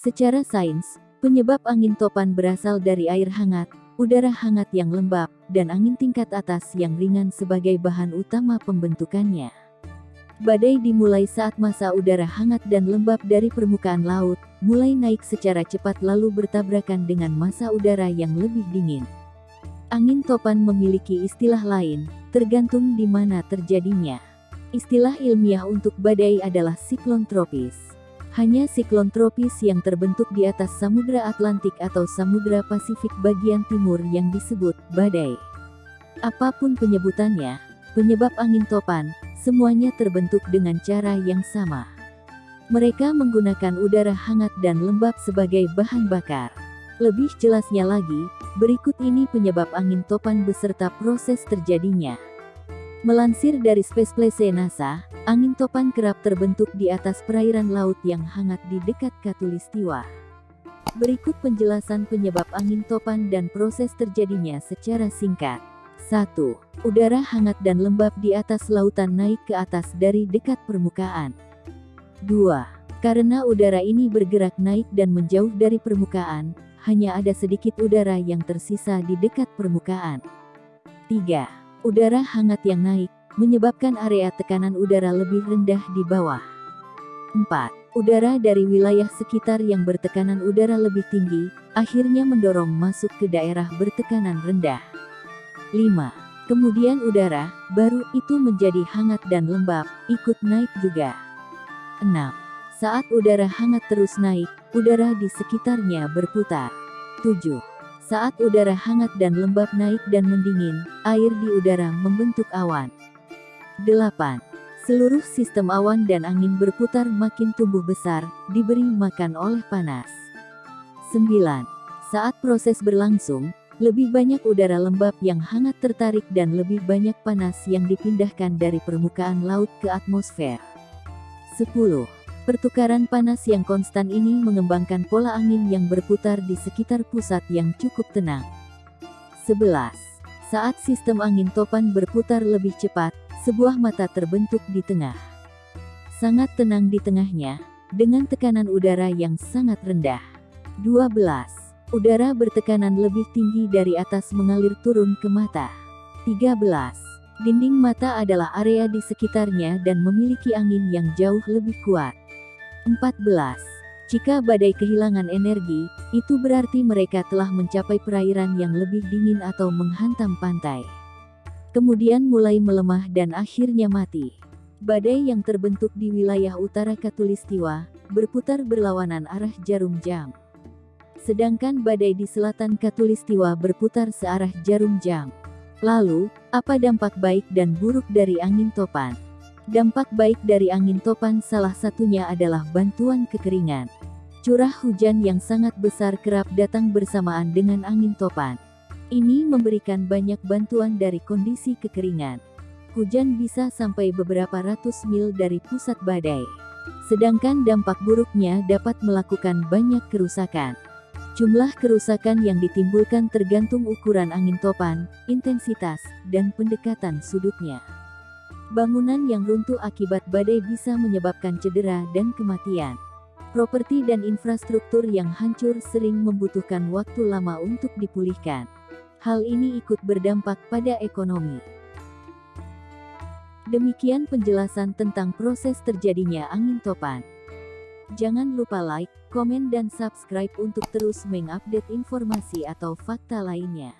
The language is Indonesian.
Secara sains, penyebab angin topan berasal dari air hangat, udara hangat yang lembab, dan angin tingkat atas yang ringan sebagai bahan utama pembentukannya. Badai dimulai saat masa udara hangat dan lembab dari permukaan laut, mulai naik secara cepat lalu bertabrakan dengan masa udara yang lebih dingin. Angin topan memiliki istilah lain, tergantung di mana terjadinya. Istilah ilmiah untuk badai adalah siklon tropis. Hanya siklon tropis yang terbentuk di atas Samudra Atlantik atau Samudra Pasifik bagian timur yang disebut badai. Apa pun penyebutannya, penyebab angin topan, Semuanya terbentuk dengan cara yang sama. Mereka menggunakan udara hangat dan lembab sebagai bahan bakar. Lebih jelasnya lagi, berikut ini penyebab angin topan beserta proses terjadinya. Melansir dari Space Place NASA, angin topan kerap terbentuk di atas perairan laut yang hangat di dekat Katulistiwa. Berikut penjelasan penyebab angin topan dan proses terjadinya secara singkat. 1. Udara hangat dan lembab di atas lautan naik ke atas dari dekat permukaan. 2. Karena udara ini bergerak naik dan menjauh dari permukaan, hanya ada sedikit udara yang tersisa di dekat permukaan. 3. Udara hangat yang naik, menyebabkan area tekanan udara lebih rendah di bawah. 4. Udara dari wilayah sekitar yang bertekanan udara lebih tinggi, akhirnya mendorong masuk ke daerah bertekanan rendah. 5. Kemudian udara, baru itu menjadi hangat dan lembab, ikut naik juga. 6. Saat udara hangat terus naik, udara di sekitarnya berputar. 7. Saat udara hangat dan lembab naik dan mendingin, air di udara membentuk awan. 8. Seluruh sistem awan dan angin berputar makin tumbuh besar, diberi makan oleh panas. 9. Saat proses berlangsung, lebih banyak udara lembab yang hangat tertarik dan lebih banyak panas yang dipindahkan dari permukaan laut ke atmosfer. 10. Pertukaran panas yang konstan ini mengembangkan pola angin yang berputar di sekitar pusat yang cukup tenang. 11. Saat sistem angin topan berputar lebih cepat, sebuah mata terbentuk di tengah. Sangat tenang di tengahnya, dengan tekanan udara yang sangat rendah. 12. Udara bertekanan lebih tinggi dari atas mengalir turun ke mata. 13. Dinding mata adalah area di sekitarnya dan memiliki angin yang jauh lebih kuat. 14. Jika badai kehilangan energi, itu berarti mereka telah mencapai perairan yang lebih dingin atau menghantam pantai. Kemudian mulai melemah dan akhirnya mati. Badai yang terbentuk di wilayah utara Katulistiwa, berputar berlawanan arah jarum jam sedangkan badai di selatan Katulistiwa berputar searah jarum jam. Lalu, apa dampak baik dan buruk dari angin topan? Dampak baik dari angin topan salah satunya adalah bantuan kekeringan. Curah hujan yang sangat besar kerap datang bersamaan dengan angin topan. Ini memberikan banyak bantuan dari kondisi kekeringan. Hujan bisa sampai beberapa ratus mil dari pusat badai. Sedangkan dampak buruknya dapat melakukan banyak kerusakan. Jumlah kerusakan yang ditimbulkan tergantung ukuran angin topan, intensitas, dan pendekatan sudutnya. Bangunan yang runtuh akibat badai bisa menyebabkan cedera dan kematian. Properti dan infrastruktur yang hancur sering membutuhkan waktu lama untuk dipulihkan. Hal ini ikut berdampak pada ekonomi. Demikian penjelasan tentang proses terjadinya angin topan. Jangan lupa like, komen dan subscribe untuk terus mengupdate informasi atau fakta lainnya.